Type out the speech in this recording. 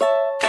you